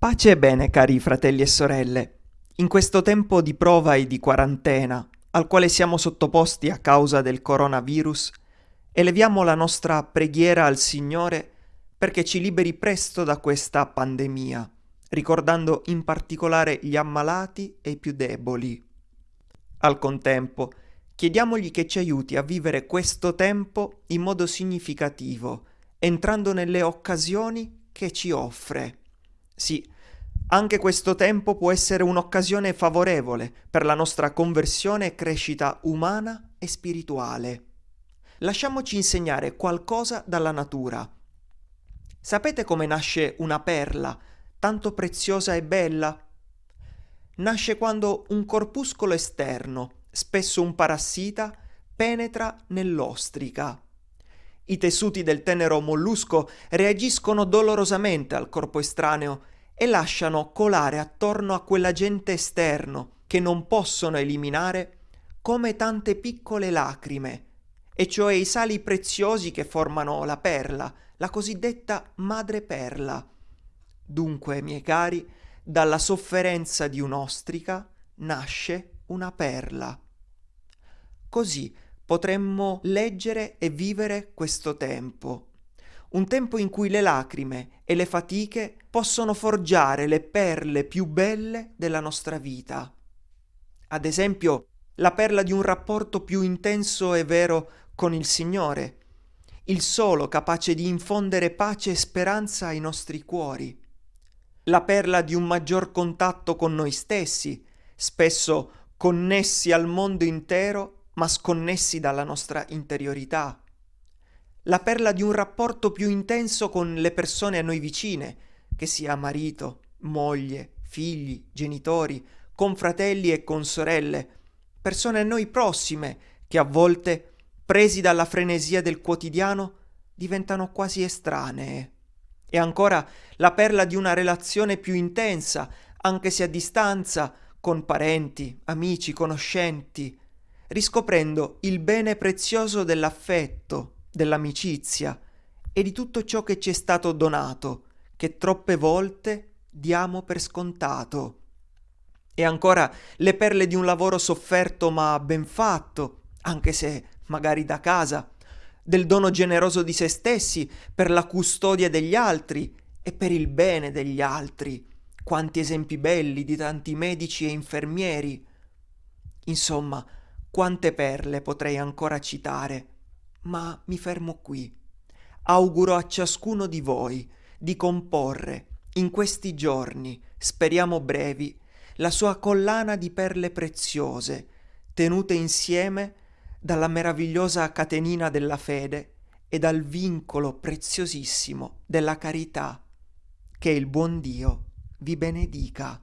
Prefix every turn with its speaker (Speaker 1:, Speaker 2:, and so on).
Speaker 1: Pace e bene, cari fratelli e sorelle. In questo tempo di prova e di quarantena, al quale siamo sottoposti a causa del coronavirus, eleviamo la nostra preghiera al Signore perché ci liberi presto da questa pandemia, ricordando in particolare gli ammalati e i più deboli. Al contempo, chiediamogli che ci aiuti a vivere questo tempo in modo significativo, entrando nelle occasioni che ci offre sì, anche questo tempo può essere un'occasione favorevole per la nostra conversione e crescita umana e spirituale. Lasciamoci insegnare qualcosa dalla natura. Sapete come nasce una perla, tanto preziosa e bella? Nasce quando un corpuscolo esterno, spesso un parassita, penetra nell'ostrica. I tessuti del tenero mollusco reagiscono dolorosamente al corpo estraneo e lasciano colare attorno a quell'agente esterno che non possono eliminare come tante piccole lacrime, e cioè i sali preziosi che formano la perla, la cosiddetta madreperla. Dunque, miei cari, dalla sofferenza di un'ostrica nasce una perla. Così potremmo leggere e vivere questo tempo un tempo in cui le lacrime e le fatiche possono forgiare le perle più belle della nostra vita. Ad esempio, la perla di un rapporto più intenso e vero con il Signore, il solo capace di infondere pace e speranza ai nostri cuori. La perla di un maggior contatto con noi stessi, spesso connessi al mondo intero, ma sconnessi dalla nostra interiorità la perla di un rapporto più intenso con le persone a noi vicine, che sia marito, moglie, figli, genitori, confratelli e consorelle, persone a noi prossime, che a volte, presi dalla frenesia del quotidiano, diventano quasi estranee. E ancora la perla di una relazione più intensa, anche se a distanza, con parenti, amici, conoscenti, riscoprendo il bene prezioso dell'affetto, dell'amicizia e di tutto ciò che ci è stato donato, che troppe volte diamo per scontato. E ancora le perle di un lavoro sofferto ma ben fatto, anche se magari da casa, del dono generoso di se stessi per la custodia degli altri e per il bene degli altri. Quanti esempi belli di tanti medici e infermieri. Insomma, quante perle potrei ancora citare ma mi fermo qui. Auguro a ciascuno di voi di comporre in questi giorni, speriamo brevi, la sua collana di perle preziose, tenute insieme dalla meravigliosa catenina della fede e dal vincolo preziosissimo della carità. Che il buon Dio vi benedica.